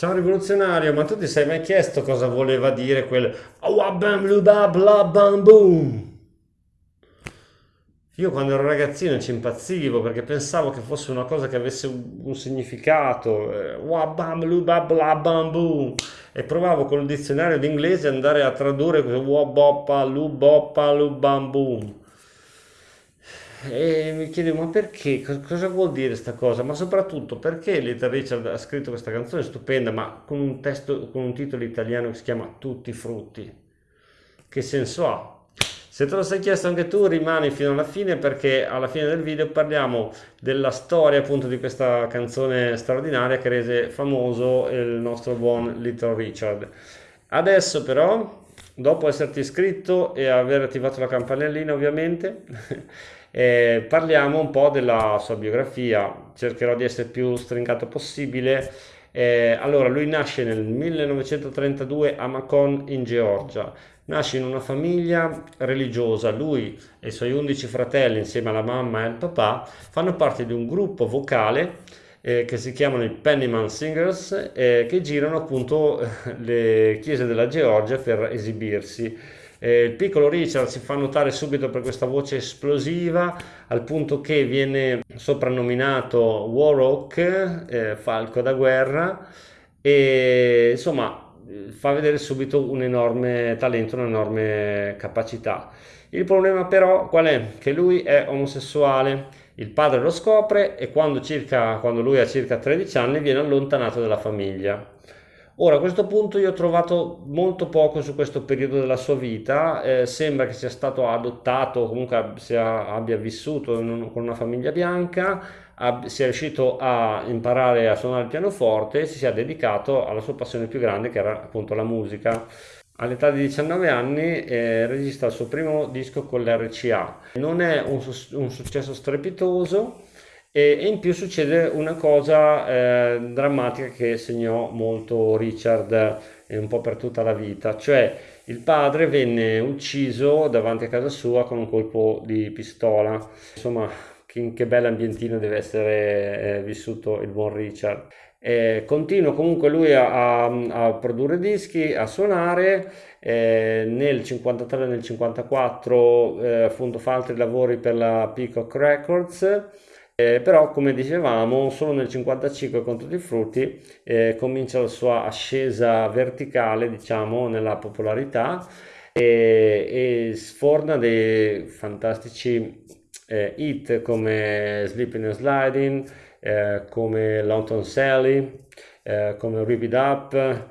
Ciao rivoluzionario, ma tu ti sei mai chiesto cosa voleva dire quel boom? Io quando ero ragazzino ci impazzivo perché pensavo che fosse una cosa che avesse un, significato, eh, e provavo col dizionario d'inglese andare a tradurre questo Waboppa luboppa lubam. E mi chiedevo, ma perché? Cos- Cosa vuol dire questa cosa? Ma soprattutto perché Little Richard ha scritto questa canzone stupenda, ma con un testo, con un titolo italiano che si chiama Tutti i frutti? Che senso ha? Se te lo sei chiesto anche tu, rimani fino alla fine perché alla fine del video parliamo della storia appunto di questa canzone straordinaria che rese famoso il nostro buon Little Richard. Adesso però, dopo esserti iscritto e aver attivato la campanellina ovviamente, eh, parliamo un po' della sua biografia, cercherò di essere più stringato possibile. Eh, allora, lui nasce nel 1932 a Macon in Georgia. Nasce in una famiglia religiosa, lui e i suoi 11 fratelli insieme alla mamma e al papà fanno parte di un gruppo vocale eh, che si chiamano i Pennyman Singers eh, che girano appunto le chiese della Georgia per esibirsi. Eh, il piccolo Richard si fa notare subito per questa voce esplosiva, al punto che viene soprannominato Warhawk, eh, falco da guerra, e insomma fa vedere subito un enorme talento, un'enorme capacità. Il problema però qual è? Che lui è omosessuale, il padre lo scopre e quando, circa, quando lui ha circa 13 anni viene allontanato dalla famiglia. Ora, a questo punto io ho trovato molto poco su questo periodo della sua vita, eh, sembra che sia stato adottato, comunque sia, abbia vissuto un, con una famiglia bianca, ab, sia riuscito a imparare a suonare il pianoforte e si sia dedicato alla sua passione più grande che era appunto la musica. All'età di 19 anni eh, registra il suo primo disco con l'RCA. Non è un, un successo strepitoso, e, e in più succede una cosa eh, drammatica che segnò molto Richard eh, un po' per tutta la vita, cioè il padre venne ucciso davanti a casa sua con un colpo di pistola. Insomma, che, che bell'ambientino deve essere eh, vissuto il buon Richard. Eh, continua comunque lui a, a, a, produrre dischi, a suonare. Eh, nel 53 e nel 54 eh, appunto fa altri lavori per la Peacock Records eh, però come dicevamo solo nel 55 con tutti i frutti eh, comincia la sua ascesa verticale diciamo nella popolarità e, e sforna dei fantastici eh, hit come Sleeping and Sliding eh, come London Sally eh, come Rip It Up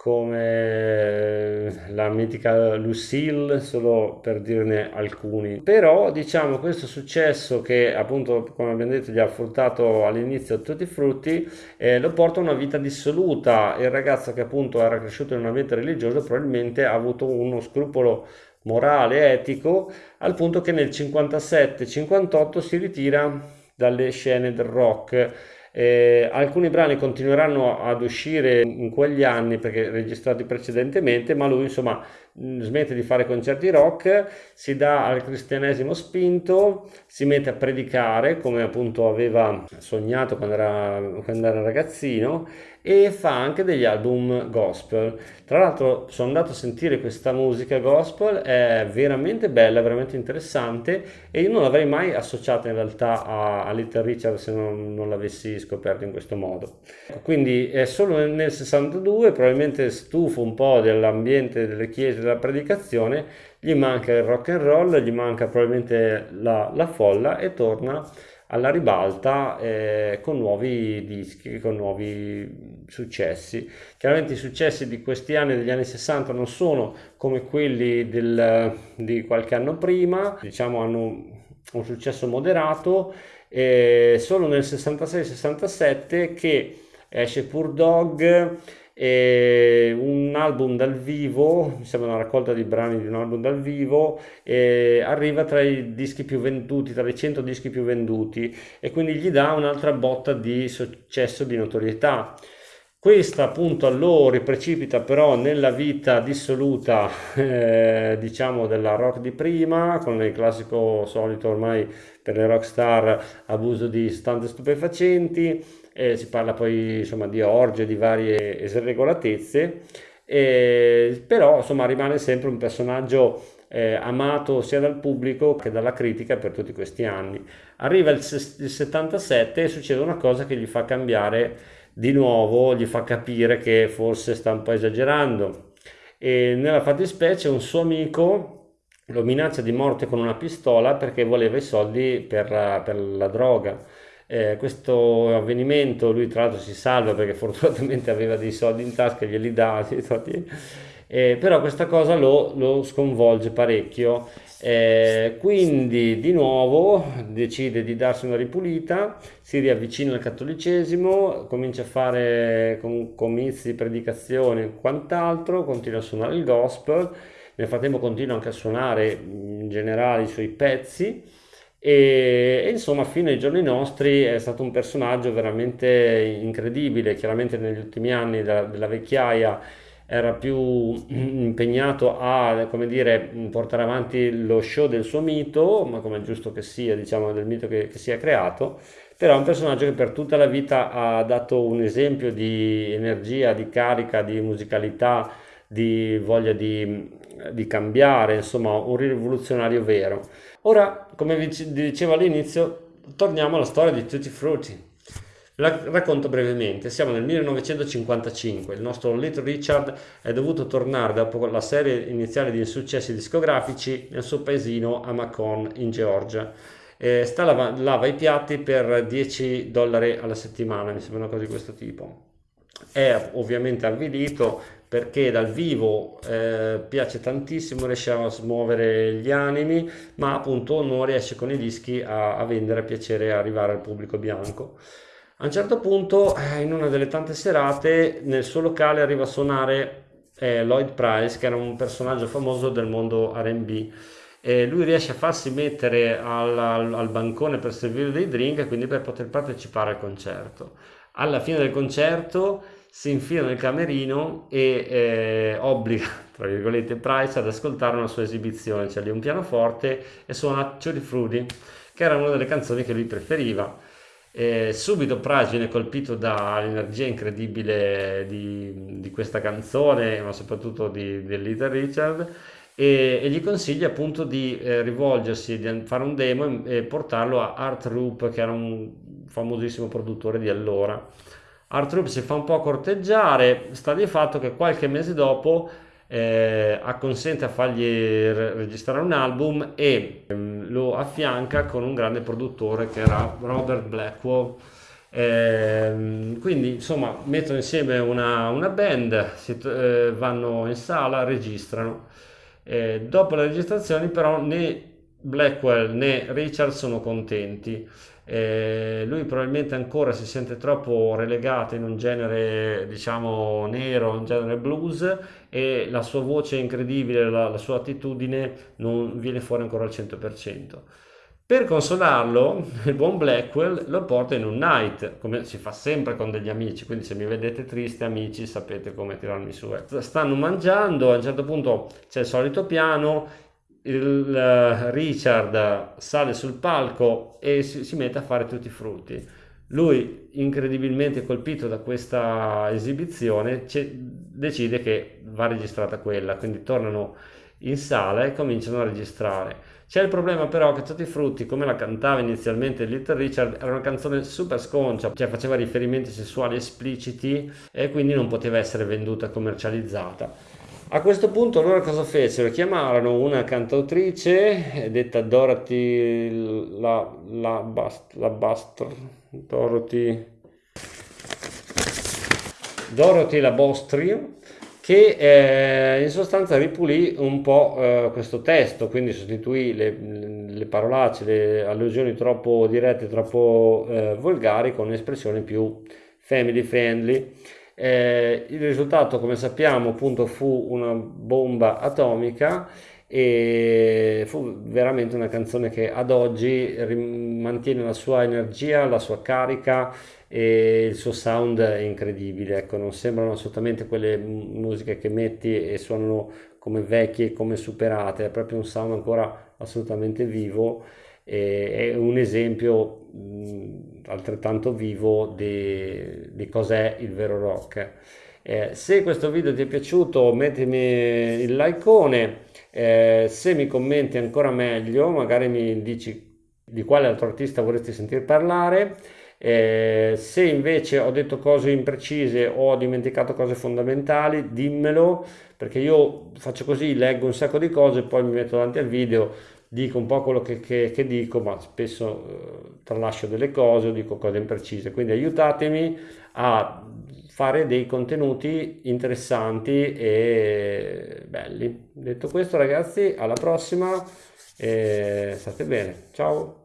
come la mitica Lucille, solo per dirne alcuni. Però diciamo questo successo che appunto come abbiamo detto gli ha fruttato all'inizio tutti i frutti, eh, lo porta a una vita dissoluta. Il ragazzo che appunto era cresciuto in un ambiente religioso probabilmente ha avuto uno scrupolo morale, etico, al punto che nel 57-58 si ritira dalle scene del rock. Eh, alcuni brani continueranno ad uscire in quegli anni perché registrati precedentemente, ma lui insomma smette di fare concerti rock, si dà al cristianesimo spinto, si mette a predicare come appunto aveva sognato quando era, quando era ragazzino e fa anche degli album gospel. Tra l'altro sono andato a sentire questa musica gospel, è veramente bella, veramente interessante e io non l'avrei mai associata in realtà a, a Little Richard se non, non l'avessi scoperto in questo modo. Quindi è solo nel, nel 62, probabilmente stufo un po' dell'ambiente delle chiese della predicazione, gli manca il rock and roll, gli manca probabilmente la, la folla e torna alla ribalta eh, con nuovi dischi, con nuovi successi. Chiaramente i successi di questi anni, degli anni 60, non sono come quelli del, di qualche anno prima, diciamo hanno un successo moderato, eh, solo nel 66-67 che esce Pur Dog un album dal vivo, mi sembra una raccolta di brani di un album dal vivo, e arriva tra i dischi più venduti, tra i 100 dischi più venduti e quindi gli dà un'altra botta di successo, di notorietà. Questa appunto lo riprecipita però nella vita dissoluta eh, diciamo della rock di prima con il classico solito ormai per le rockstar abuso di sostanze stupefacenti eh, si parla poi insomma di orge, di varie irregolatezze, eh, però insomma rimane sempre un personaggio eh, amato sia dal pubblico che dalla critica per tutti questi anni. Arriva il, il 77 e succede una cosa che gli fa cambiare di nuovo, gli fa capire che forse sta un po' esagerando. E nella fattispecie un suo amico lo minaccia di morte con una pistola perché voleva i soldi per, per la droga. Eh, questo avvenimento lui tra l'altro si salva perché fortunatamente aveva dei soldi in tasca glieli dà, eh, però questa cosa lo, lo sconvolge parecchio. Eh, quindi di nuovo decide di darsi una ripulita, si riavvicina al cattolicesimo, comincia a fare com- comizi, predicazioni e quant'altro, continua a suonare il gospel, nel frattempo continua anche a suonare in generale i suoi pezzi e, e, insomma fino ai giorni nostri è stato un personaggio veramente incredibile, chiaramente negli ultimi anni della, della vecchiaia era più impegnato a, dire, portare avanti lo show del suo mito, ma come è giusto che sia, diciamo, del mito che, che si è creato, però è un personaggio che per tutta la vita ha dato un esempio di energia, di carica, di musicalità, di voglia di, di cambiare, insomma, un rivoluzionario vero. Ora, come vi dicevo all'inizio, torniamo alla storia di Tutti Frutti. La racconto brevemente, siamo nel 1955, il nostro Little Richard è dovuto tornare dopo la serie iniziale di insuccessi discografici nel suo paesino a Macon in Georgia. Eh, sta lava, lava i piatti per 10 dollari alla settimana, mi sembra una cosa di questo tipo. È ovviamente avvilito perché dal vivo eh, piace tantissimo, riesce a smuovere gli animi, ma appunto non riesce con i dischi a, a vendere, a piacere arrivare al pubblico bianco. A un certo punto, eh, in una delle tante serate, nel suo locale arriva a suonare eh, Lloyd Price, che era un personaggio famoso del mondo RB. E lui riesce a farsi mettere al, al, al bancone per servire dei drink e quindi per poter partecipare al concerto. Alla fine del concerto si infila nel camerino e eh, obbliga, tra virgolette, Price ad ascoltare una sua esibizione, cioè lì un pianoforte e suona Tutti Frutti, che era una delle canzoni che lui preferiva. E subito Price viene colpito dall'energia incredibile di, di, questa canzone, ma soprattutto di, di Little Richard, e, e, gli consiglia appunto di eh, rivolgersi, di fare un demo e, e, portarlo a Art Roop, che era un famosissimo produttore di allora. Art Roop si fa un po' corteggiare, sta di fatto che qualche mese dopo eh, acconsente a fargli re- registrare un album e ehm, lo affianca con un grande produttore che era Robert Blackwell. Eh, quindi insomma mettono insieme una, una band, si, eh, vanno in sala, registrano. Eh, dopo le registrazioni però né Blackwell né Richard sono contenti eh, lui probabilmente ancora si sente troppo relegato in un genere diciamo nero, un genere blues e la sua voce incredibile, la, la sua attitudine non viene fuori ancora al 100%. Per consolarlo, il buon Blackwell lo porta in un night, come si fa sempre con degli amici, quindi se mi vedete triste amici sapete come tirarmi su. Stanno mangiando, a un certo punto c'è il solito piano, il Richard sale sul palco e si, si, mette a fare tutti i frutti. Lui, incredibilmente colpito da questa esibizione, decide che va registrata quella, quindi tornano in sala e cominciano a registrare. C'è il problema però che Tutti i frutti, come la cantava inizialmente Little Richard, era una canzone super sconcia, cioè faceva riferimenti sessuali espliciti e quindi non poteva essere venduta e commercializzata. A questo punto loro cosa fecero? Chiamarono una cantautrice detta Dorothy la, la, Bast, la Bastr, Dorothy, Dorothy la Bostri che eh, in sostanza ripulì un po' eh, questo testo, quindi sostituì le, le parolacce, le allusioni troppo dirette, troppo eh, volgari con espressioni più family friendly eh, il risultato, come sappiamo, appunto fu una bomba atomica e fu veramente una canzone che ad oggi mantiene la sua energia, la sua carica e il suo sound è incredibile, ecco, non sembrano assolutamente quelle musiche che metti e suonano come vecchie, come superate, è proprio un sound ancora assolutamente vivo è un esempio mh, altrettanto vivo di, di cos'è il vero rock. Eh, se questo video ti è piaciuto mettimi il likeone, eh, se mi commenti ancora meglio, magari mi dici di quale altro artista vorresti sentir parlare. Eh, se invece ho detto cose imprecise o ho dimenticato cose fondamentali, dimmelo perché io faccio così, leggo un sacco di cose, poi mi metto davanti al video, dico un po' quello che, che, che dico, ma spesso eh, tralascio delle cose o dico cose imprecise. Quindi aiutatemi a fare dei contenuti interessanti e belli. Detto questo ragazzi, alla prossima state bene. Ciao!